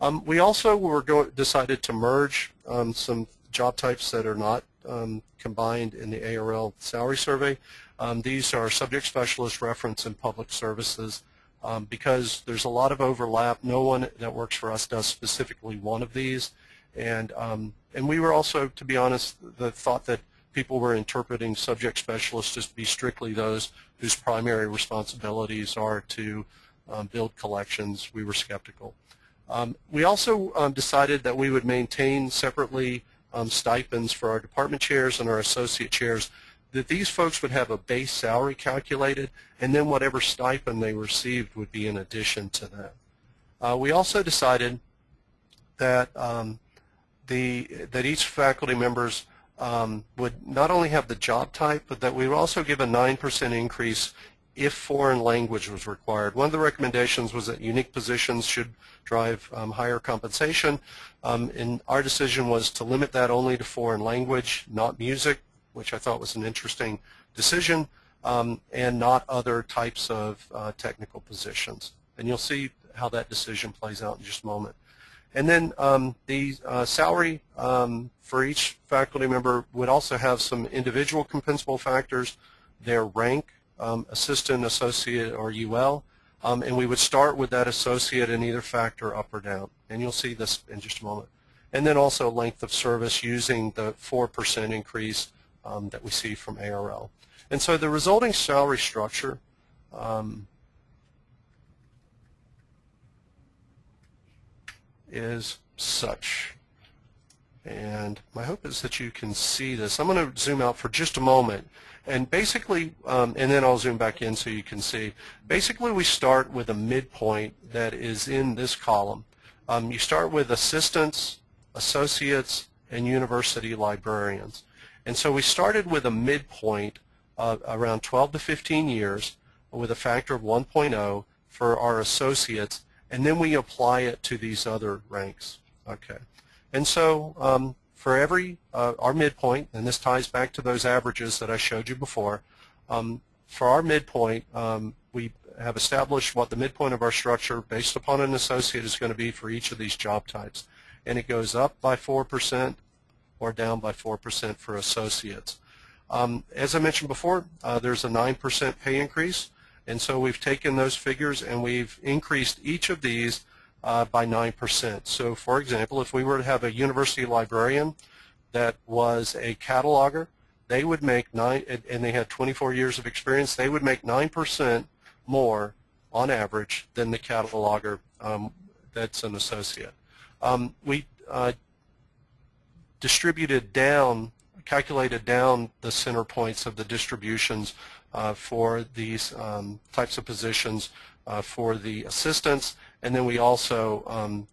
Um, we also were go decided to merge um, some job types that are not um, combined in the ARL salary survey. Um, these are subject specialist reference and public services um, because there's a lot of overlap. No one that works for us does specifically one of these. And, um, and we were also, to be honest, the thought that people were interpreting subject specialists to be strictly those whose primary responsibilities are to um, build collections. We were skeptical. Um, we also decided that we would maintain separately um, stipends for our department chairs and our associate chairs, that these folks would have a base salary calculated, and then whatever stipend they received would be in addition to that. Uh, we also decided that um, the that each faculty members um, would not only have the job type, but that we would also give a 9% increase if foreign language was required. One of the recommendations was that unique positions should drive um, higher compensation, um, and our decision was to limit that only to foreign language, not music, which I thought was an interesting decision, um, and not other types of uh, technical positions. And you'll see how that decision plays out in just a moment. And then um, the uh, salary um, for each faculty member would also have some individual compensable factors, their rank, um, assistant, associate, or UL, um, and we would start with that associate in either factor up or down. And you'll see this in just a moment. And then also length of service using the 4% increase um, that we see from ARL. And so the resulting salary structure um, is such. And my hope is that you can see this. I'm going to zoom out for just a moment. And basically, um, and then I'll zoom back in so you can see. Basically, we start with a midpoint that is in this column. Um, you start with assistants, associates, and university librarians. And so we started with a midpoint around 12 to 15 years with a factor of 1.0 for our associates, and then we apply it to these other ranks. Okay. And so um, for every, uh, our midpoint, and this ties back to those averages that I showed you before, um, for our midpoint, um, we have established what the midpoint of our structure based upon an associate is going to be for each of these job types. And it goes up by 4% or down by 4% for associates. Um, as I mentioned before, uh, there's a 9% pay increase. And so we've taken those figures and we've increased each of these uh, by 9%. So for example, if we were to have a university librarian that was a cataloger, they would make nine, and they had 24 years of experience, they would make 9% more on average than the cataloger um, that's an associate. Um, we uh, distributed down, calculated down the center points of the distributions uh, for these um, types of positions uh, for the assistants, and then we also um,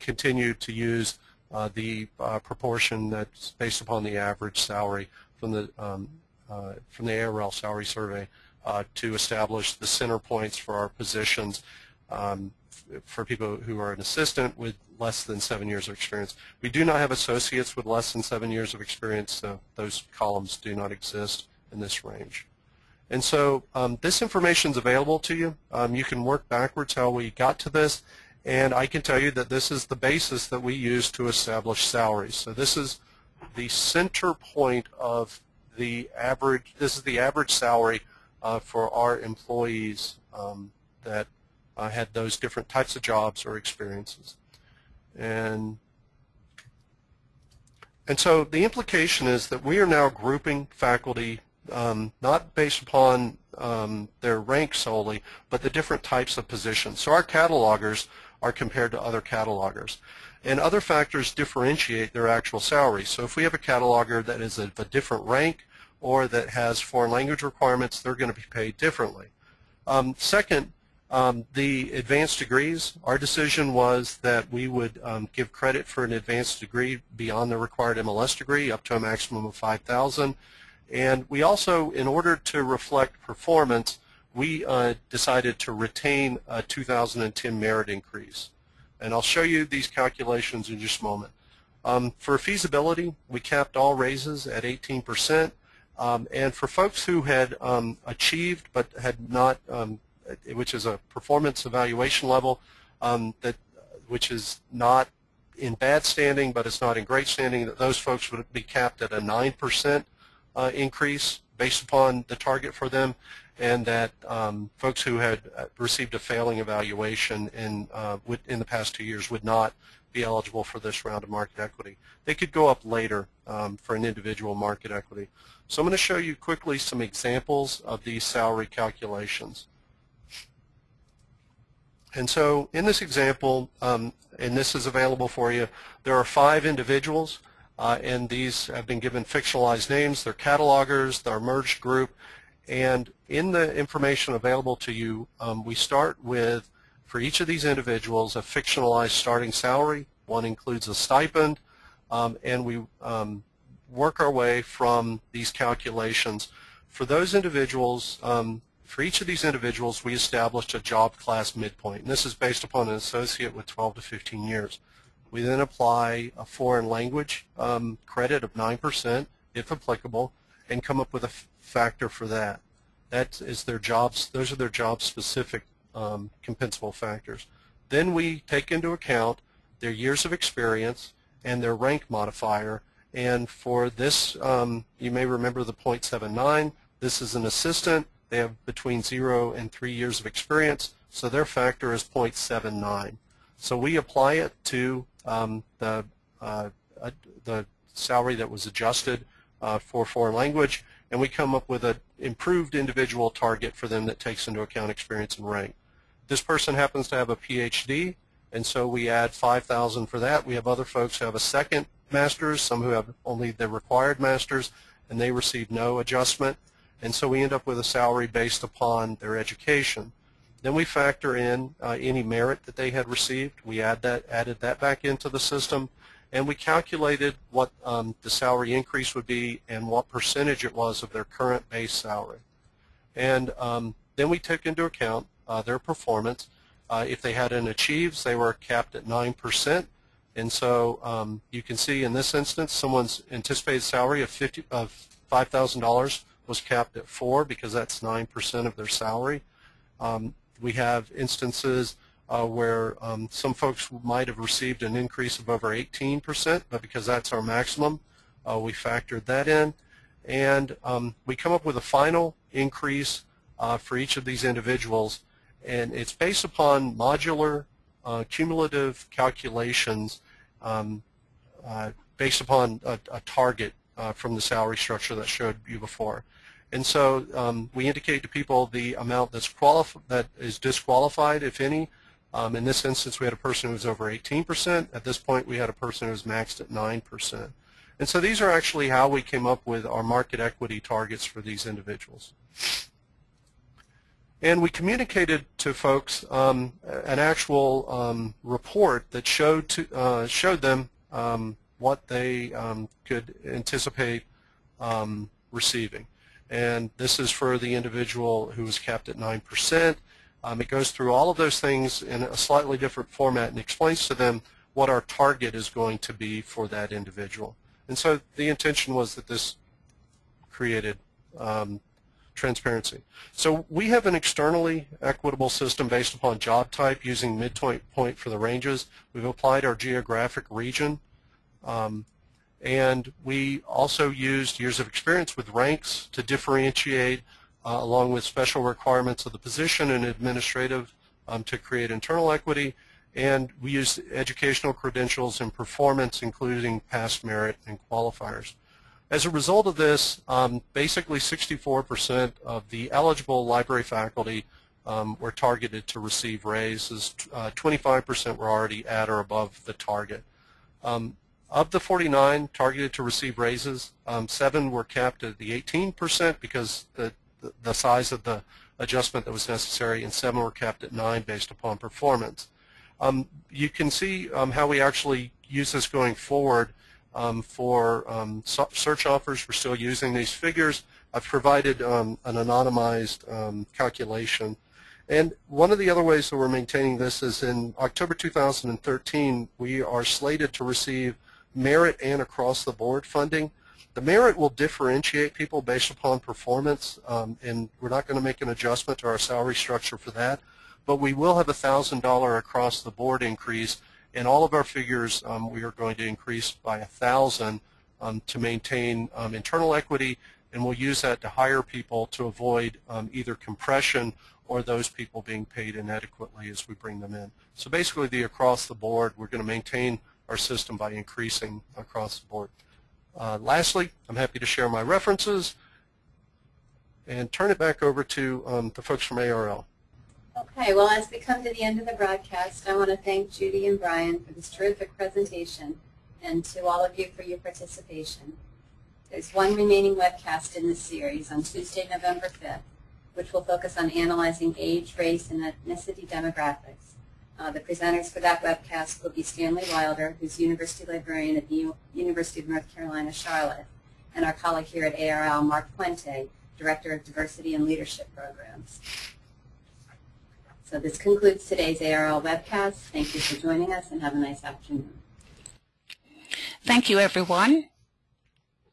continue to use uh, the uh, proportion that's based upon the average salary from the um, uh, from the ARL salary survey uh, to establish the center points for our positions um, for people who are an assistant with less than seven years of experience. We do not have associates with less than seven years of experience, so those columns do not exist in this range. And so um, this information is available to you. Um, you can work backwards how we got to this, and I can tell you that this is the basis that we use to establish salaries. So this is the center point of the average, this is the average salary uh, for our employees um, that uh, had those different types of jobs or experiences. And and so the implication is that we are now grouping faculty um, not based upon um, their rank solely, but the different types of positions. So our catalogers are compared to other catalogers. And other factors differentiate their actual salary. So if we have a cataloger that is of a different rank or that has foreign language requirements, they're going to be paid differently. Um, second, um, the advanced degrees, our decision was that we would um, give credit for an advanced degree beyond the required MLS degree up to a maximum of 5,000. And we also, in order to reflect performance, we uh, decided to retain a 2010 merit increase. And I'll show you these calculations in just a moment. Um, for feasibility, we capped all raises at 18%. Um, and for folks who had um, achieved but had not, um, which is a performance evaluation level, um, that which is not in bad standing but it's not in great standing, that those folks would be capped at a 9% uh, increase based upon the target for them and that um, folks who had uh, received a failing evaluation in, uh, would, in the past two years would not be eligible for this round of market equity. They could go up later um, for an individual market equity. So I'm going to show you quickly some examples of these salary calculations. And so in this example, um, and this is available for you, there are five individuals, uh, and these have been given fictionalized names. They're catalogers, they're merged group, and in the information available to you, um, we start with, for each of these individuals, a fictionalized starting salary. One includes a stipend, um, and we um, work our way from these calculations. For those individuals, um, for each of these individuals, we established a job class midpoint. And this is based upon an associate with 12 to 15 years. We then apply a foreign language um, credit of 9%, if applicable, and come up with a factor for that. That is their jobs. Those are their job-specific um, compensable factors. Then we take into account their years of experience and their rank modifier. And for this, um, you may remember the .79. This is an assistant. They have between zero and three years of experience, so their factor is .79. So we apply it to um, the uh, uh, the salary that was adjusted uh, for foreign language, and we come up with an improved individual target for them that takes into account experience and rank. This person happens to have a PhD, and so we add 5,000 for that. We have other folks who have a second master's, some who have only the required master's, and they receive no adjustment. And so we end up with a salary based upon their education. Then we factor in uh, any merit that they had received. We add that, added that back into the system, and we calculated what um, the salary increase would be and what percentage it was of their current base salary. And um, then we took into account uh, their performance. Uh, if they had an achieves, they were capped at 9%. And so um, you can see in this instance, someone's anticipated salary of, 50, of $5,000 was capped at 4 because that's 9% of their salary. Um, we have instances uh, where um, some folks might have received an increase of over 18%, but because that's our maximum, uh, we factored that in. And um, we come up with a final increase uh, for each of these individuals, and it's based upon modular uh, cumulative calculations um, uh, based upon a, a target uh, from the salary structure that showed you before. And so um, we indicate to people the amount that's that is disqualified, if any, um, in this instance, we had a person who was over 18%. At this point, we had a person who was maxed at 9%. And so these are actually how we came up with our market equity targets for these individuals. And we communicated to folks um, an actual um, report that showed to, uh, showed them um, what they um, could anticipate receiving. And this is for the individual who was capped at 9%. Um, it goes through all of those things in a slightly different format and explains to them what our target is going to be for that individual. And so the intention was that this created um, transparency. So we have an externally equitable system based upon job type using midpoint point for the ranges. We've applied our geographic region. Um, and we also used years of experience with ranks to differentiate uh, along with special requirements of the position and administrative um, to create internal equity. And we used educational credentials and performance, including past merit and qualifiers. As a result of this, um, basically 64% of the eligible library faculty um, were targeted to receive raises. 25% uh, were already at or above the target. Um, of the 49 targeted to receive raises, um, seven were capped at the 18% because the, the, the, size of the adjustment that was necessary, and seven were capped at 9 based upon performance. Um, you can see um, how we actually use this going forward um, for um, search offers. We're still using these figures. I've provided um, an anonymized calculation. And one of the other ways that we're maintaining this is in October 2013, we are slated to receive merit and across-the-board funding. The merit will differentiate people based upon performance, um, and we're not going to make an adjustment to our salary structure for that. But we will have a $1,000 across-the-board increase in all of our figures, um, we are going to increase by 1,000 um, to maintain um, internal equity, and we'll use that to hire people to avoid um, either compression or those people being paid inadequately as we bring them in. So basically, the across the board, we're going to maintain our system by increasing across the board. Uh, lastly, I'm happy to share my references and turn it back over to um, the folks from ARL. Okay, well, as we come to the end of the broadcast, I want to thank Judy and Brian for this terrific presentation and to all of you for your participation. There's one remaining webcast in this series on Tuesday, November 5th, which will focus on analyzing age, race, and ethnicity demographics. Uh, the presenters for that webcast will be Stanley Wilder, who's University Librarian at the U University of North Carolina, Charlotte, and our colleague here at ARL, Mark Puente, Director of Diversity and Leadership Programs. So this concludes today's ARL webcast. Thank you for joining us and have a nice afternoon. Thank you, everyone.